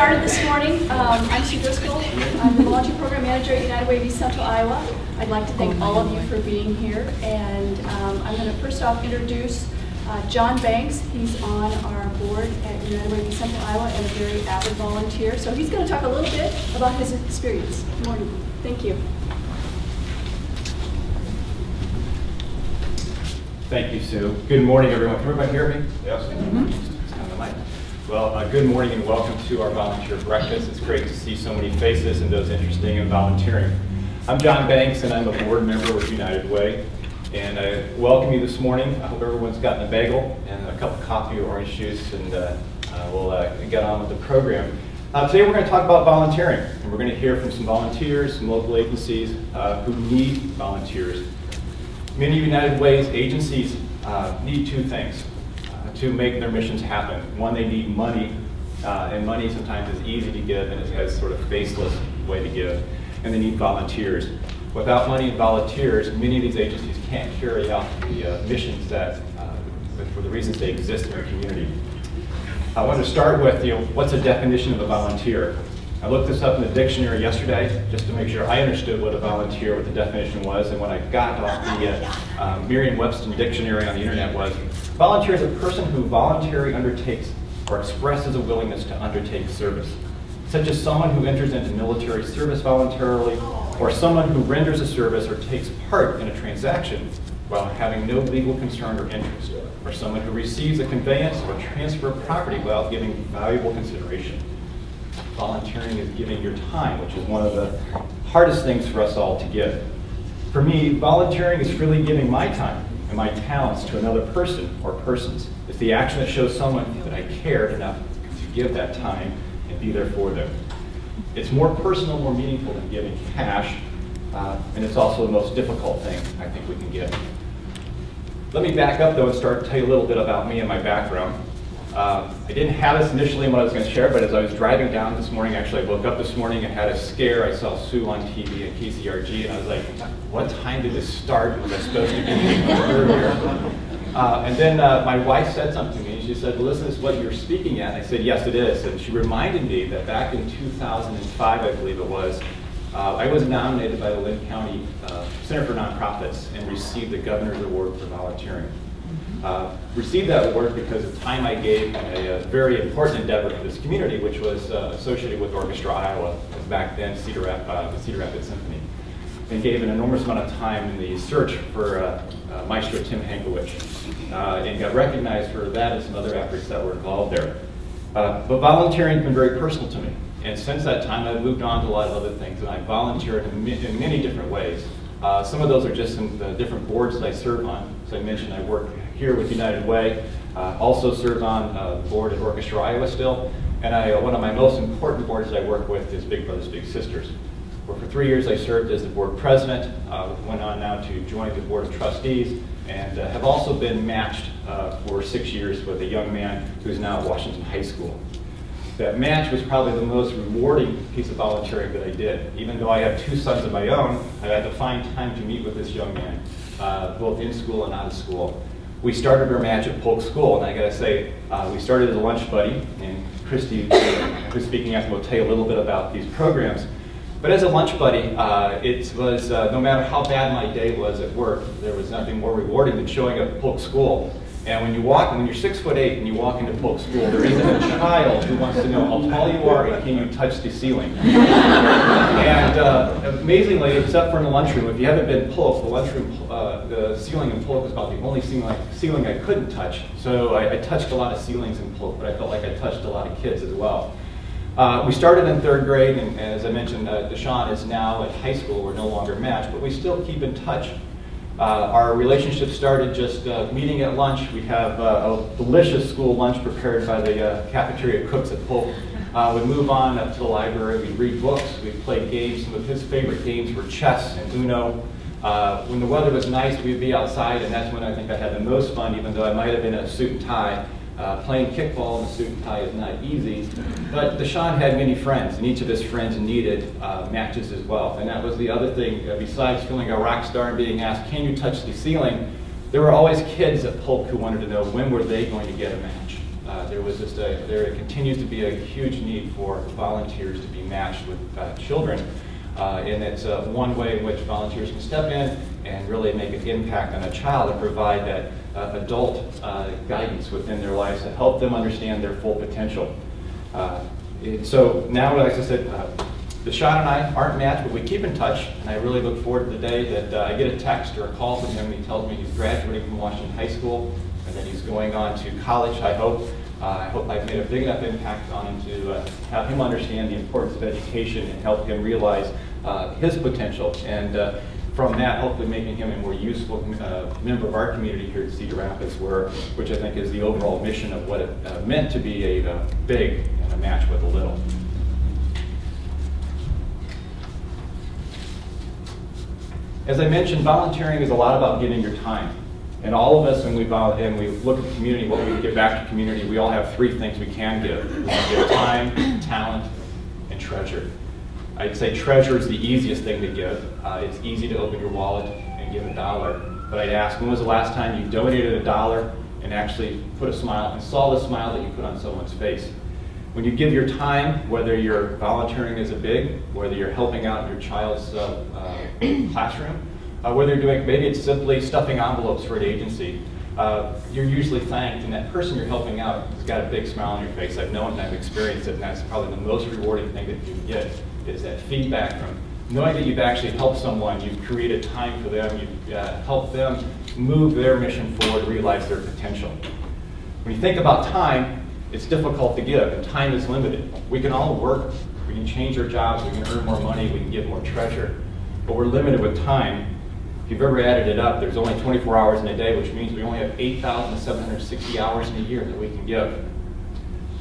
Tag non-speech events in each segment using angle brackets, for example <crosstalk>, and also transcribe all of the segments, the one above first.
started this morning. Um, I'm Sue Driscoll. I'm the volunteer program manager at United Way of East Central Iowa. I'd like to thank all of you for being here. And um, I'm going to first off introduce uh, John Banks. He's on our board at United Way of East Central Iowa and a very avid volunteer. So he's going to talk a little bit about his experience. Good morning. Thank you. Thank you, Sue. Good morning, everyone. Can everybody hear me? Yes. Sound the mic. Well, uh, good morning and welcome to our volunteer breakfast. It's great to see so many faces and those interested in volunteering. I'm John Banks and I'm a board member with United Way. And I welcome you this morning. I hope everyone's gotten a bagel and a cup of coffee or orange juice and uh, uh, we'll uh, get on with the program. Uh, today we're going to talk about volunteering. And we're going to hear from some volunteers, some local agencies uh, who need volunteers Many United Way's agencies need two things to make their missions happen. One, they need money, uh, and money sometimes is easy to give and it has sort of faceless way to give. And they need volunteers. Without money and volunteers, many of these agencies can't carry out the uh, missions that, uh, for the reasons they exist in our community. I want to start with, you know, what's a definition of a volunteer? I looked this up in the dictionary yesterday just to make sure I understood what a volunteer, what the definition was, and when I got off the uh, um, Merriam-Webster dictionary on the internet was, volunteer is a person who voluntarily undertakes or expresses a willingness to undertake service, such as someone who enters into military service voluntarily, or someone who renders a service or takes part in a transaction while having no legal concern or interest, or someone who receives a conveyance or transfer of property without giving valuable consideration volunteering is giving your time, which is one of the hardest things for us all to give. For me, volunteering is freely giving my time and my talents to another person or persons. It's the action that shows someone that I cared enough to give that time and be there for them. It's more personal, more meaningful than giving cash, uh, and it's also the most difficult thing I think we can give. Let me back up though and start to tell you a little bit about me and my background. Uh, I didn't have this initially in what I was going to share, but as I was driving down this morning, actually I woke up this morning and had a scare. I saw Sue on TV and KCRG, and I was like, what time did this start? Was I supposed to be earlier? Uh, and then uh, my wife said something to me, and she said, well, listen, this is what you're speaking at. And I said, yes, it is. And she reminded me that back in 2005, I believe it was, uh, I was nominated by the Linn County uh, Center for Nonprofits and received the Governor's Award for volunteering. Uh, received that award because of time I gave a, a, very important endeavor to this community, which was uh, associated with Orchestra Iowa, back then Cedar, uh, the Cedar Rapids Symphony, and gave an enormous amount of time in the search for uh, uh, Maestro Tim Hankewich, and got recognized for that and some other efforts that were involved there. but volunteering has been very personal to me, and since that time I've moved on to a lot of other things, and I volunteered in, in many different ways. some of those are just in the different boards that I serve on. As I mentioned, I work here with United Way. Uh, also serve on uh, the board at Orchestra Iowa still. And I, uh, one of my most important boards I work with is Big Brothers Big Sisters. Where for three years I served as the board president, uh, went on now to join the board of trustees, and uh, have also been matched uh, for six years with a young man who's now at Washington High School. That match was probably the most rewarding piece of volunteering that I did. Even though I have two sons of my own, I had to find time to meet with this young man, both in school and out of school we started our match at Polk School, and I gotta say, uh, we started as a lunch buddy, and Christy, who's speaking after, will tell you a little bit about these programs. But as a lunch buddy, uh, it was, uh, no matter how bad my day was at work, there was nothing more rewarding than showing up at Polk School and when you walk, when you're six foot eight and you walk into Polk School, there isn't a child who wants to know how tall you are and can you touch the ceiling. and uh, amazingly, except for in the lunchroom, if you haven't been Polk, the lunchroom, uh, the ceiling in Polk was about the only ceiling, ceiling I couldn't touch. So I, I, touched a lot of ceilings in Polk, but I felt like I touched a lot of kids as well. Uh, we started in third grade, and as I mentioned, uh, Deshaun is now at high school. We're no longer matched, but we still keep in touch uh, our relationship started just uh, meeting at lunch. We have uh, a delicious school lunch prepared by the uh, cafeteria cooks at Polk. Uh, we'd move on up to the library, we'd read books, we'd play games. Some of his favorite games were chess and Uno. Uh, when the weather was nice, we'd be outside, and that's when I think I had the most fun, even though I might have been in a suit and tie. Uh, playing kickball in a suit and tie is not easy, but Deshaun had many friends, and each of his friends needed uh, matches as well. And that was the other thing, uh, besides feeling a rock star and being asked, can you touch the ceiling, there were always kids at Polk who wanted to know when were they going to get a match. uh, there was just a, there continues to be a huge need for volunteers to be matched with uh, children. Uh, and it's one way in which volunteers can step in and really make an impact on a child and provide that uh, adult uh, guidance within their lives to help them understand their full potential. Uh, it- so now, like I said, uh, Deshaun and I aren't matched, but we keep in touch, and I really look forward to the day that uh, I get a text or a call from him, and he tells me he's graduating from Washington High School, and that he's going on to college, I hope. Uh, I hope I've made a big enough impact on him to have him understand the importance of education and help him realize his potential. And from that, hopefully making him a more useful uh, member of our community here at Cedar Rapids, where, which I think is the overall mission of what it uh, meant to be a uh, big and a match with a little. As I mentioned, volunteering is a lot about giving your time. And all of us, when we and we look at the community, what we give back to community, we all have three things we can give. We can give time, talent, and treasure. I'd say treasure is the easiest thing to give. Uh, it's easy to open your wallet and give a dollar. But I'd ask, when was the last time you donated a dollar and actually put a smile and saw the smile that you put on someone's face? When you give your time, whether you're volunteering as a big, whether you're helping out your child's uh, uh, <coughs> classroom, uh, whether you're doing, maybe it's simply stuffing envelopes for an agency, uh, you're usually thanked, and that person you're helping out has got a big smile on your face. I've known and I've experienced it, and that's probably the most rewarding thing that you can get, is that feedback from knowing that you've actually helped someone, you've created time for them, you've uh, helped them move their mission forward, realize their potential. When you think about time, it's difficult to give, and time is limited. We can all work, we can change our jobs, we can earn more money, we can give more treasure, but we're limited with time. If you've ever added it up, there's only 24 hours in a day, which means we only have 8,760 hours in a year that we can give.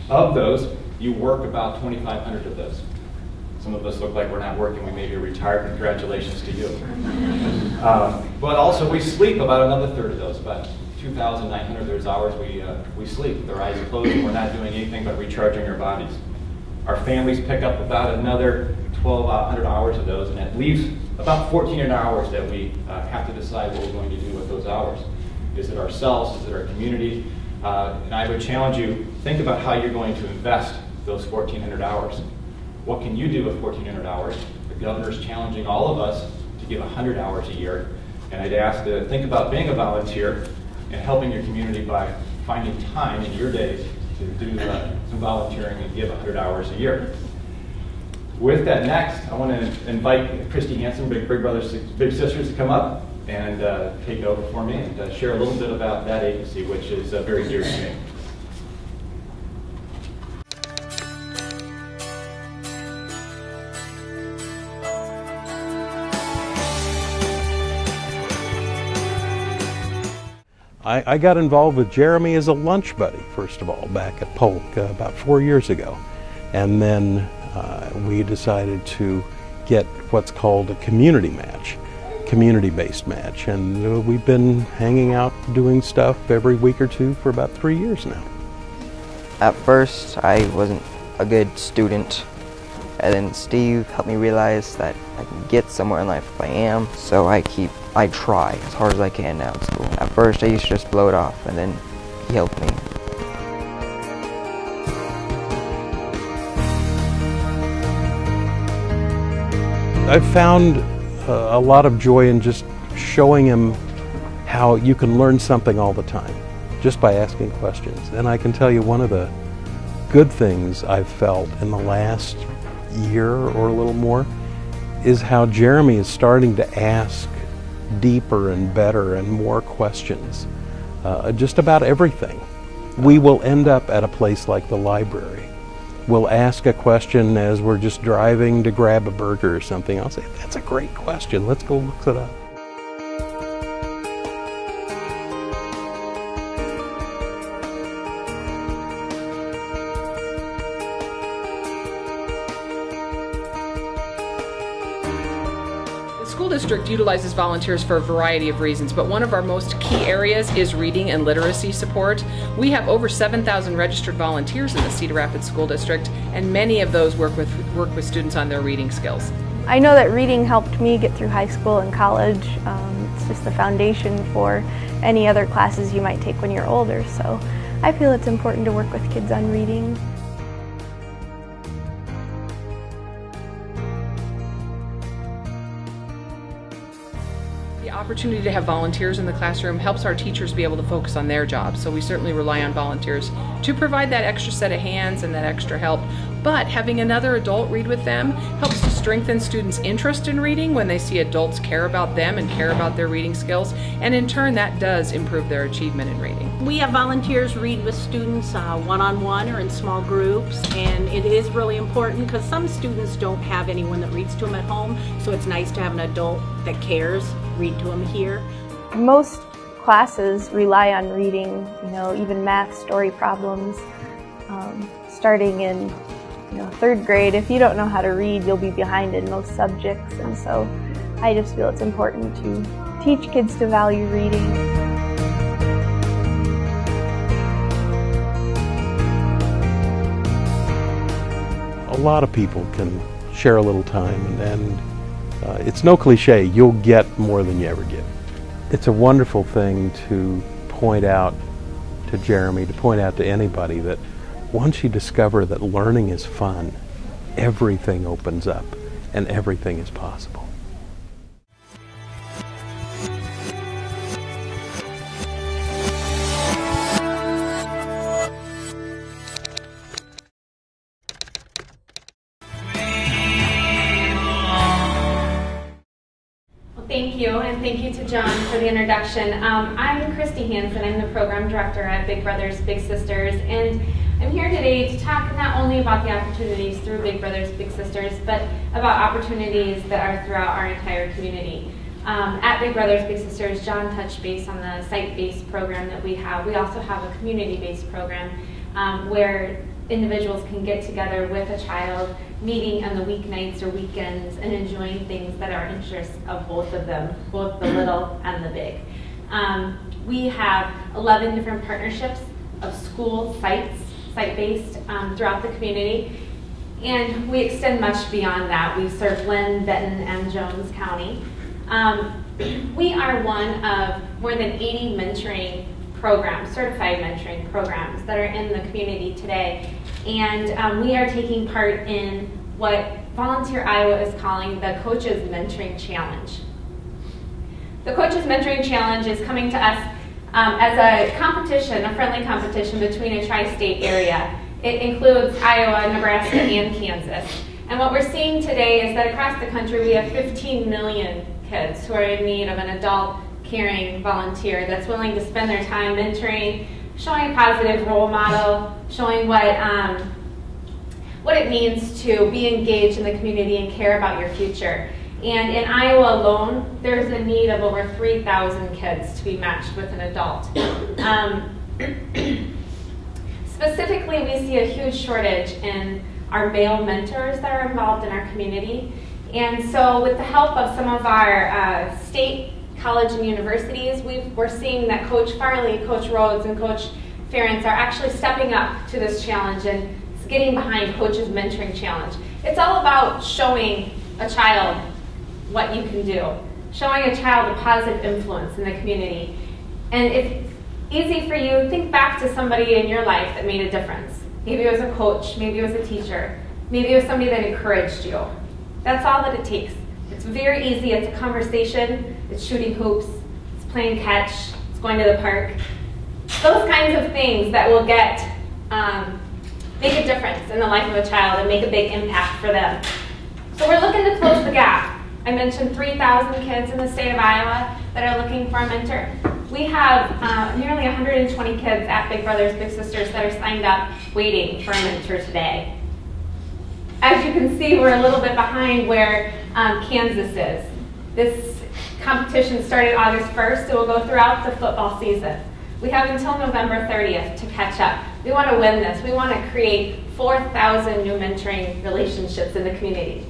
Of those, you work about 2,500 of those. Some of us look like we're not working, we may be retired, congratulations to you. Um, But also, we sleep about another third of those, about 2,900 of those hours we, uh, we sleep, with our eyes closed, and we're not doing anything but recharging our bodies. Our families pick up about another 1,200 hours of those, and that leaves about 1,400 hours that we uh, have to decide what we're going to do with those hours. Is it ourselves? Is it our community? Uh, And I would challenge you, think about how you're going to invest those 1,400 hours. What can you do with 1,400 hours? The governor's challenging all of us to give 100 hours a year. And I'd ask to think about being a volunteer and helping your community by finding time in your days to do uh, some volunteering and give 100 hours a year. With that next, I want to invite Christy Hansen, Big Big Brothers, Big Sisters, to come up and uh, take over for me and uh, share a little bit about that agency, which is uh, very dear to me. I, I got involved with Jeremy as a lunch buddy, first of all, back at Polk uh, about four years ago. And then uh, we decided to get what's called a community match, community based match. And uh, we've been hanging out doing stuff every week or two for about three years now. At first, I wasn't a good student, and then Steve helped me realize that I can get somewhere in life if I am. So I keep, I try as hard as I can now at school. At first, I used to just blow it off, and then he helped me. I've found uh, a lot of joy in just showing him how you can learn something all the time just by asking questions. And I can tell you one of the good things I've felt in the last year or a little more is how Jeremy is starting to ask deeper and better and more questions uh, just about everything. We will end up at a place like the library. We'll ask a question as we're just driving to grab a burger or something. I'll say, That's a great question. Let's go look it up. Utilizes volunteers for a variety of reasons, but one of our most key areas is reading and literacy support. We have over 7,000 registered volunteers in the Cedar Rapids School District, and many of those work with work with students on their reading skills. I know that reading helped me get through high school and college. Um, it's just the foundation for any other classes you might take when you're older. So I feel it's important to work with kids on reading. Opportunity to have volunteers in the classroom helps our teachers be able to focus on their jobs. So we certainly rely on volunteers to provide that extra set of hands and that extra help. But having another adult read with them helps to strengthen students' interest in reading when they see adults care about them and care about their reading skills. And in turn, that does improve their achievement in reading. We have volunteers read with students uh, one-on-one or in small groups and it is really important because some students don't have anyone that reads to them at home so it's nice to have an adult that cares read to them here. Most classes rely on reading, you know, even math story problems. Um, starting in you know, third grade, if you don't know how to read, you'll be behind in most subjects. And so I just feel it's important to teach kids to value reading. A lot of people can share a little time, and, and uh, it's no cliche, you'll get more than you ever give. It's a wonderful thing to point out to Jeremy, to point out to anybody that once you discover that learning is fun, everything opens up and everything is possible. Thank you, and thank you to John for the introduction. Um, I'm Christy Hansen. I'm the program director at Big Brothers Big Sisters, and I'm here today to talk not only about the opportunities through Big Brothers Big Sisters, but about opportunities that are throughout our entire community. Um, at Big Brothers Big Sisters, John touched base on the site-based program that we have. We also have a community-based program um, where individuals can get together with a child, meeting on the weeknights or weekends and enjoying things that are interests of both of them, both the little and the big. Um, we have 11 different partnerships of school sites, site-based um, throughout the community. And we extend much beyond that. We serve Linn, Benton, and Jones County. Um, <clears throat> we are one of more than 80 mentoring programs, certified mentoring programs that are in the community today. And um, we are taking part in what Volunteer Iowa is calling the Coaches Mentoring Challenge. The Coaches Mentoring Challenge is coming to us um, as a competition, a friendly competition between a tri-state area. It includes Iowa, Nebraska, and Kansas. And what we're seeing today is that across the country we have 15 million kids who are in need of an adult caring volunteer that's willing to spend their time mentoring, showing a positive role model, showing what, um, what it means to be engaged in the community and care about your future. And in Iowa alone, there's a need of over 3,000 kids to be matched with an adult. Um, <clears throat> specifically, we see a huge shortage in our male mentors that are involved in our community. And so with the help of some of our uh, state college and universities, we are seeing that Coach Farley, Coach Rhoads, and Coach Ferentz are actually stepping up to this challenge and getting behind Coach's Mentoring Challenge. It's all about showing a child what you can do, showing a child a positive influence in the community. And if it's easy for you, think back to somebody in your life that made a difference. Maybe it was a coach, maybe it was a teacher, maybe it was somebody that encouraged you. That's all that it takes. It's very easy, it's a conversation, it's shooting hoops, it's playing catch, it's going to the park. Those kinds of things that will get, um, make a difference in the life of a child and make a big impact for them. So we're looking to close the gap. I mentioned 3,000 kids in the state of Iowa that are looking for a mentor. We have uh, nearly 120 kids at Big Brothers Big Sisters that are signed up waiting for a mentor today. As you can see, we're a little bit behind where um, Kansas is. This competition started August 1st. It will go throughout the football season. We have until November 30th to catch up. We want to win this. We want to create 4,000 new mentoring relationships in the community.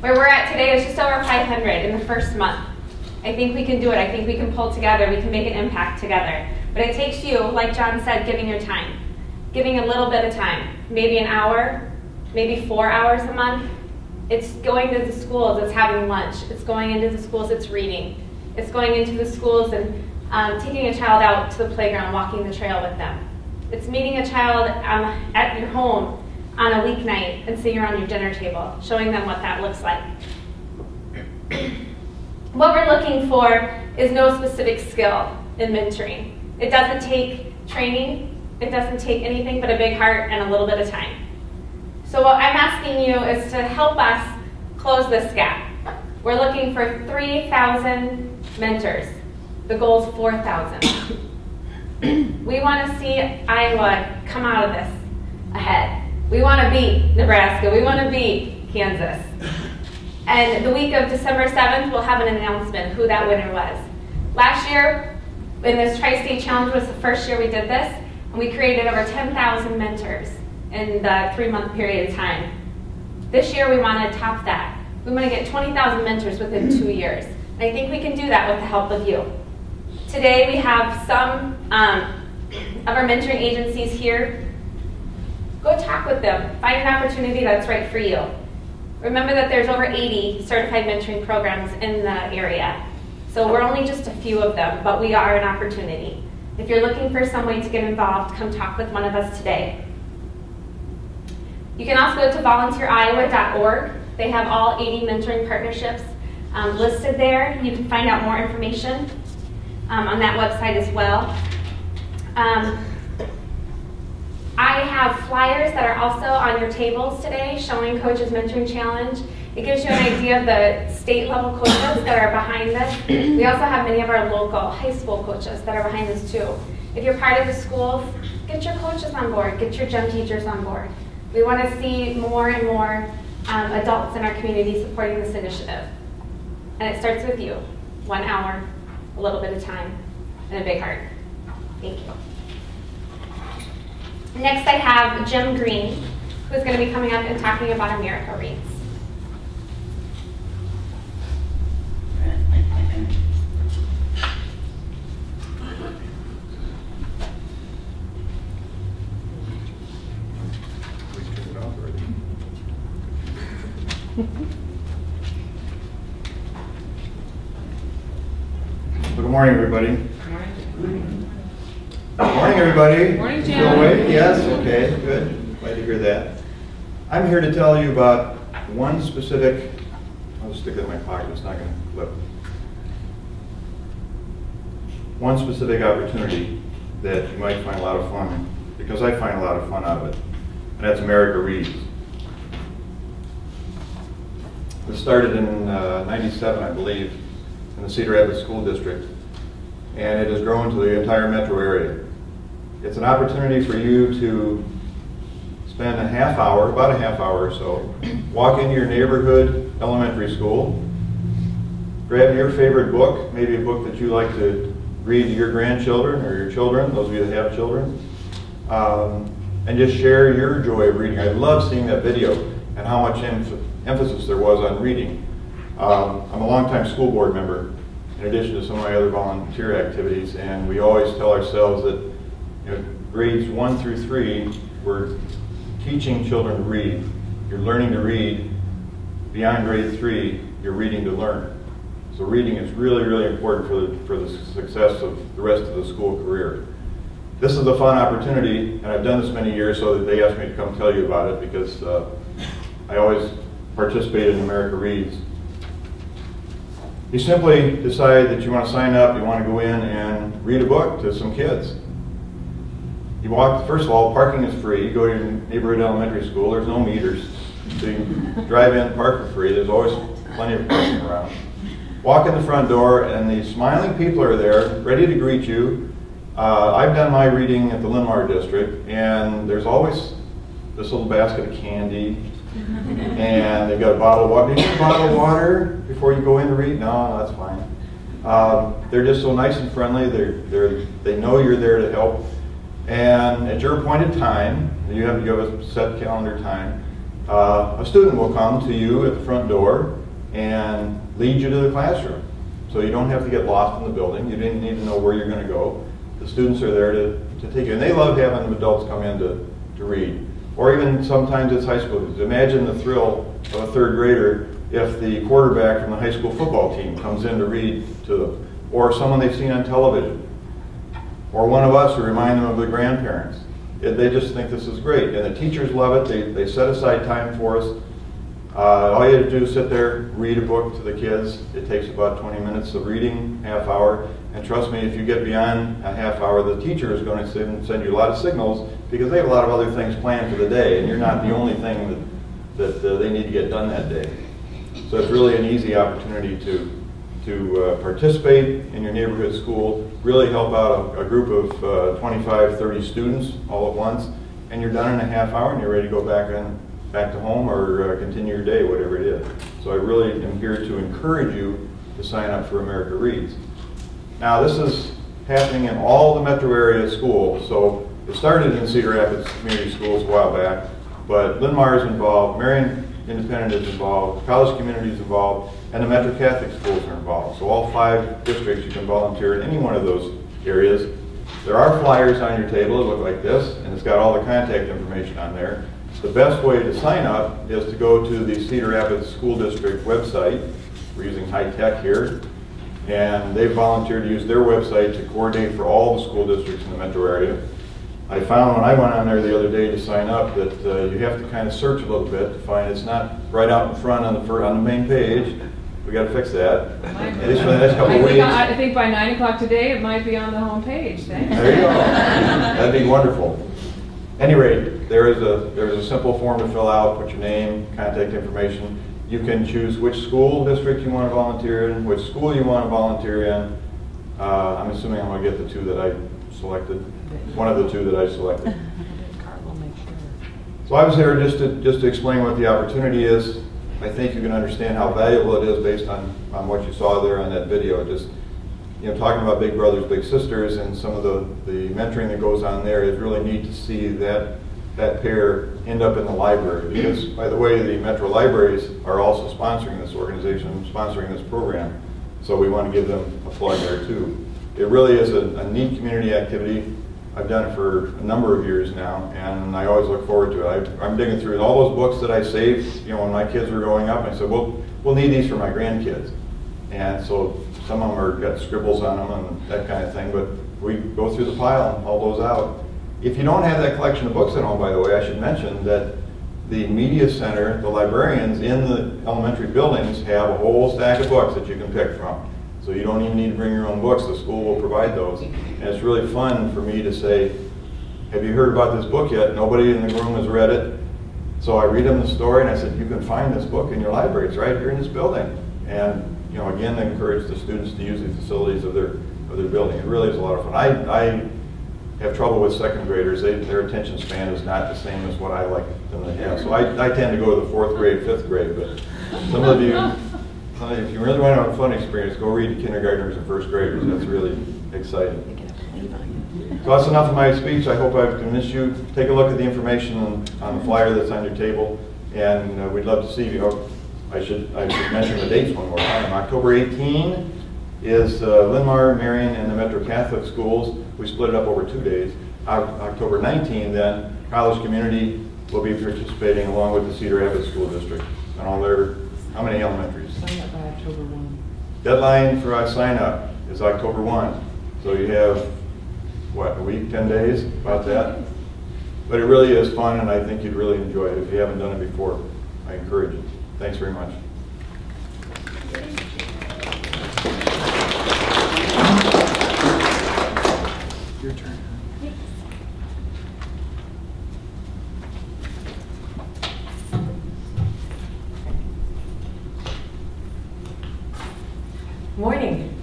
Where we're at today is just over 500 in the first month. I think we can do it. I think we can pull together. We can make an impact together. But it takes you, like John said, giving your time. Giving a little bit of time. Maybe an hour, maybe four hours a month. It's going to the schools, it's having lunch. It's going into the schools, it's reading. It's going into the schools and um, taking a child out to the playground, walking the trail with them. It's meeting a child um, at your home on a weeknight and sitting around your dinner table, showing them what that looks like. <clears throat> what we're looking for is no specific skill in mentoring. It doesn't take training, it doesn't take anything but a big heart and a little bit of time. So what I'm asking you is to help us close this gap. We're looking for 3,000 mentors. The goal is 4,000. <coughs> we want to see Iowa come out of this ahead. We want to beat Nebraska. We want to beat Kansas. And the week of December 7th, we'll have an announcement who that winner was. Last year, in this Tri-State Challenge was the first year we did this, and we created over 10,000 mentors in the three-month period of time. This year, we want to top that. We want to get 20,000 mentors within two years. And I think we can do that with the help of you. Today, we have some um, of our mentoring agencies here. Go talk with them. Find an opportunity that's right for you. Remember that there's over 80 certified mentoring programs in the area. So we're only just a few of them, but we are an opportunity. If you're looking for some way to get involved, come talk with one of us today. You can also go to volunteeriowa.org. They have all 80 mentoring partnerships um, listed there. You can find out more information um, on that website as well. Um, I have flyers that are also on your tables today showing Coaches Mentoring Challenge. It gives you an idea of the state level coaches that are behind this. We also have many of our local high school coaches that are behind this too. If you're part of the school, get your coaches on board, get your gym teachers on board. We want to see more and more um, adults in our community supporting this initiative. And it starts with you. One hour, a little bit of time, and a big heart. Thank you. Next I have Jim Green, who's going to be coming up and talking about America Reads. Good morning, everybody. Morning, everybody. Morning, Jim. Still awake? Yes, okay, good. Glad to hear that. I'm here to tell you about one specific, I'll just stick it in my pocket, it's not going to flip. One specific opportunity that you might find a lot of fun, in, because I find a lot of fun out of it, and that's America Reads. It started in uh, 97, I believe, in the Cedar Rapids School District, and it has grown to the entire metro area. It's an opportunity for you to spend a half hour, about a half hour or so, walk into your neighborhood elementary school, grab your favorite book, maybe a book that you like to read to your grandchildren or your children, those of you that have children, um, and just share your joy of reading. I love seeing that video and how much emph- emphasis there was on reading. Um, I'm a longtime school board member, in addition to some of my other volunteer activities, and we always tell ourselves that know, grades one through three, we're teaching children to read. You're learning to read. Beyond grade three, you're reading to learn. So reading is really, really important for the, for the success of the rest of the school career. This is a fun opportunity, and I've done this many years, so they asked me to come tell you about it because uh, I always participate in America Reads. You simply decide that you want to sign up, you want to go in and read a book to some kids. You walk, first of all, parking is free. You go to your neighborhood elementary school, there's no meters. So you drive in, park for free. There's always plenty of parking around. Walk in the front door, and the smiling people are there, ready to greet you. Uh, I've done my reading at the Linn-Mar District, and there's always this little basket of candy, and they've got a bottle of water. Do you need a bottle of water before you go in to read? No, no, that's fine. Um, they're just so nice and friendly. They're, they're, they know you're there to help. And at your appointed time, you have, you have a set calendar time, uh, a student will come to you at the front door and lead you to the classroom. So you don't have to get lost in the building. You didn't need to know where you're going to go. The students are there to, to take you. And they love having adults come in to, to read. Or even sometimes it's high school. Imagine the thrill of a third grader if the quarterback from the high school football team comes in to read to them, or someone they've seen on television, or one of us who remind them of the grandparents. It- They just think this is great, and the teachers love it. They, they set aside time for us. Uh, all you have to do is sit there, read a book to the kids. It takes about 20 minutes of reading, half hour. And trust me, if you get beyond a half hour, the teacher is going to send, send you a lot of signals because they have a lot of other things planned for the day, and you're not the only thing that, that uh, they need to get done that day. So it's really an easy opportunity to, to uh, participate in your neighborhood school, really help out a, a group of uh, 25, 30 students all at once, and you're done in a half hour and you're ready to go back on, back to home or uh, continue your day, whatever it is. So I really am here to encourage you to sign up for America Reads. Now, this is happening in all the metro area schools. So it started in Cedar Rapids Community Schools a while back, but Linn-Mar is involved, Marion Independent is involved, College Community is involved, and the Metro Catholic schools are involved. So all five districts, you can volunteer in any one of those areas. There are flyers on your table that look like this, and it's got all the contact information on there. The best way to sign up is to go to the Cedar Rapids School District website. We're using high tech here. And they volunteered to use their website to coordinate for all the school districts in the metro area. I found when I went on there the other day to sign up that uh, you have to kind of search a little bit to find it's not right out in front on the on the main page. We got to fix that. At least for the next couple I of think, weeks. I think by nine o'clock today, it might be on the homepage. Thanks. There you go. That'd be wonderful. Any rate, there is a there is a simple form to fill out. Put your name, contact information. You can choose which school district you want to volunteer in, which school you want to volunteer in. Uh, I'm assuming I'm going to get the two that I selected. One of the two that I selected. <laughs> So I was here just to just to explain what the opportunity is. I think you can understand how valuable it is based on, on what you saw there on that video. Just you know, talking about big brothers, big sisters, and some of the, the mentoring that goes on there is really neat to see that that pair end up in the library. Because, by the way, the Metro Libraries are also sponsoring this organization, sponsoring this program. So we want to give them a plug there too. It really is a, a neat community activity. I've done it for a number of years now, and I always look forward to it. I, I'm digging through all those books that I saved, you know, when my kids were growing up. I said, well, we'll need these for my grandkids. And so some of them are got scribbles on them and that kind of thing, but we go through the pile and haul those out. If you don't have that collection of books at home, by the way, I should mention that the media center, the librarians in the elementary buildings have a whole stack of books that you can pick from. So you don't even need to bring your own books. The school will provide those. And it's really fun for me to say, have you heard about this book yet? Nobody in the room has read it. So I read them the story and I said, you can find this book in your library. It's right here in this building. And, you know, again, encourage the students to use the facilities of their, of their building. It really is a lot of fun. I, I have trouble with second graders. They, their attention span is not the same as what I like them to have. So I, I tend to go to the fourth grade, fifth grade, but some of you, uh, if you really want to have a fun experience, go read to kindergartners and first graders. That's really exciting. So that's enough of my speech. I hope I've convinced you. Take a look at the information on, the flyer that's on your table, and uh, we'd love to see you. Oh, I should I should mention the dates one more time. October 18 is uh, Linn-Mar, Marion, and the Metro Catholic schools. We split it up over two days. Oc- October 19, then College Community will be participating along with the Cedar Rapids School District and all their how many elementaries? Sign up by October one. Deadline for our sign up is October 1. So you have, what, a week, 10 days, about that? But it really is fun, and I think you'd really enjoy it. If you haven't done it before, I encourage you. Thanks very much. Your turn. Morning.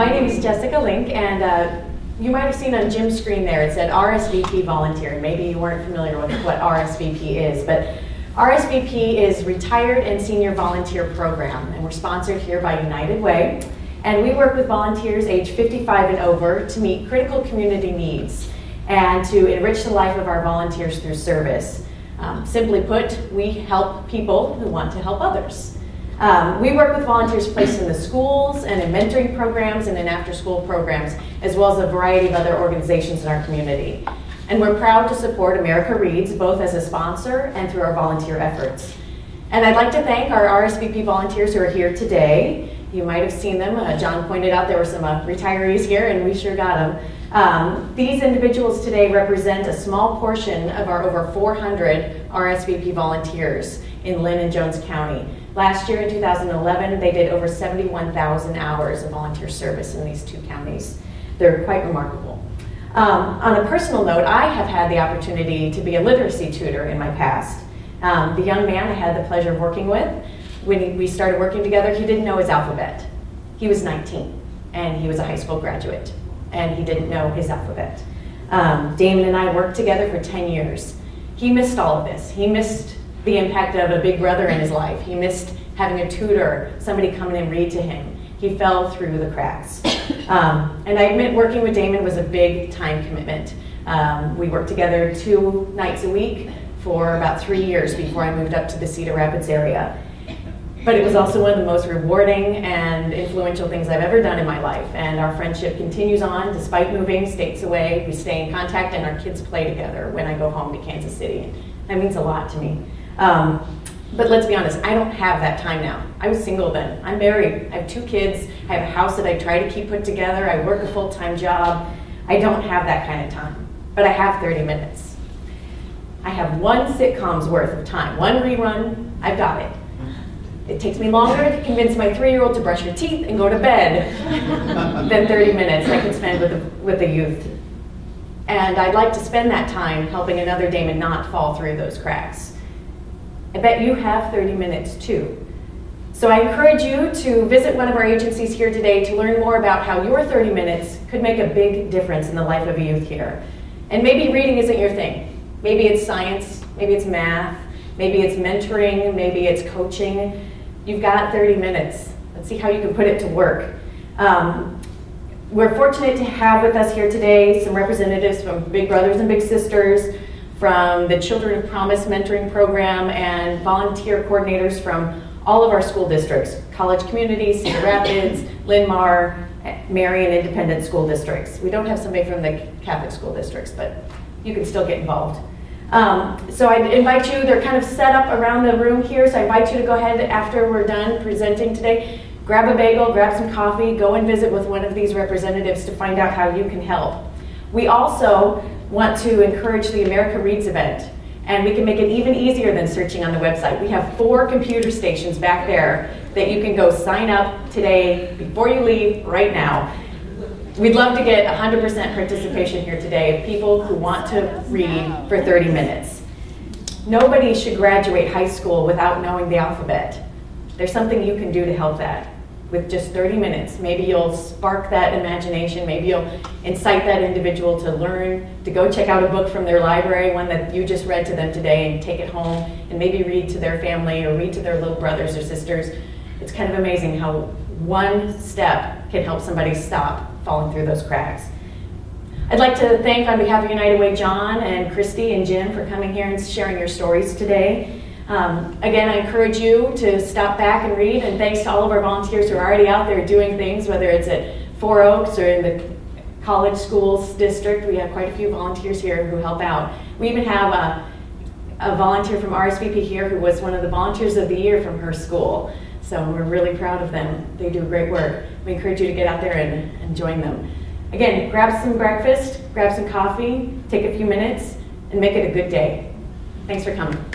My name is Jessica Link, and uh, you might have seen on Jim's screen there, it said RSVP volunteer. Maybe you weren't familiar with what RSVP is, but RSVP is Retired and Senior Volunteer Program, and we're sponsored here by United Way. And we work with volunteers age 55 and over to meet critical community needs and to enrich the life of our volunteers through service. Um, simply put, we help people who want to help others. Um, we work with volunteers placed in the schools and in mentoring programs and in after school programs, as well as a variety of other organizations in our community. And we're proud to support America Reads both as a sponsor and through our volunteer efforts. And I'd like to thank our RSVP volunteers who are here today You might have seen them. Uh, John pointed out there were some uh, retirees here, and we sure got them. Um, these individuals today represent a small portion of our over 400 RSVP volunteers in Linn and Jones County. Last year in 2011, they did over 71,000 hours of volunteer service in these two counties. They're quite remarkable. Um, on a personal note, I have had the opportunity to be a literacy tutor in my past. Um, the young man I had the pleasure of working with, when we started working together, he didn't know his alphabet. He was 19 and he was a high school graduate and he didn't know his alphabet. Um, Damon and I worked together for 10 years. He missed all of this. He missed the impact of a big brother in his life. He missed having a tutor, somebody come in and read to him. He fell through the cracks. <coughs> Um, and I admit working with Damon was a big time commitment. Um, we worked together two nights a week for about three years before I moved up to the Cedar Rapids area. But it was also one of the most rewarding and influential things I've ever done in my life. And our friendship continues on despite moving states away. We stay in contact and our kids play together when I go home to Kansas City. That means a lot to me. Um, but let's be honest, I don't have that time now. I was single then. I'm married. I have two kids. I have a house that I try to keep put together. I work a full time job. I don't have that kind of time. But I have 30 minutes. I have one sitcom's worth of time, one rerun, I've got it. It takes me longer to convince my three-year-old to brush her teeth and go to bed <laughs> than 30 minutes I can spend with the, with the youth. And I'd like to spend that time helping another Damon not fall through those cracks. I bet you have 30 minutes too. So I encourage you to visit one of our agencies here today to learn more about how your 30 minutes could make a big difference in the life of a youth here. And maybe reading isn't your thing. Maybe it's science, maybe it's math, maybe it's mentoring, maybe it's coaching. You've got 30 minutes. Let's see how you can put it to work. Um, we're fortunate to have with us here today some representatives from Big Brothers and Big Sisters, from the Children of Promise Mentoring Program, and volunteer coordinators from all of our school districts, College Communities, Cedar Rapids, Linn-Mar, Marion Independent School Districts. We don't have somebody from the Catholic school districts, but you can still get involved. Um, so I invite you, they're kind of set up around the room here, so I invite you to go ahead after we're done presenting today, grab a bagel, grab some coffee, go and visit with one of these representatives to find out how you can help. We also want to encourage the America Reads event, and we can make it even easier than searching on the website. We have four computer stations back there that you can go sign up today before you leave right now. We'd love to get 100% participation here today of people who want to read for 30 minutes. Nobody should graduate high school without knowing the alphabet. There's something you can do to help that with just 30 minutes. Maybe you'll spark that imagination. Maybe you'll incite that individual to learn, to go check out a book from their library, one that you just read to them today, and take it home and maybe read to their family or read to their little brothers or sisters. It's kind of amazing how one step can help somebody stop falling through those cracks. I'd like to thank, on behalf of United Way, John and Christy and Jim for coming here and sharing your stories today. Um, again, I encourage you to stop back and read, and thanks to all of our volunteers who are already out there doing things, whether it's at Four Oaks or in the college schools district. We have quite a few volunteers here who help out. We even have a, a volunteer from RSVP here who was one of the volunteers of the year from her school. So we're really proud of them. They do great work. We encourage you to get out there and, and join them. Again, grab some breakfast, grab some coffee, take a few minutes, and make it a good day. Thanks for coming.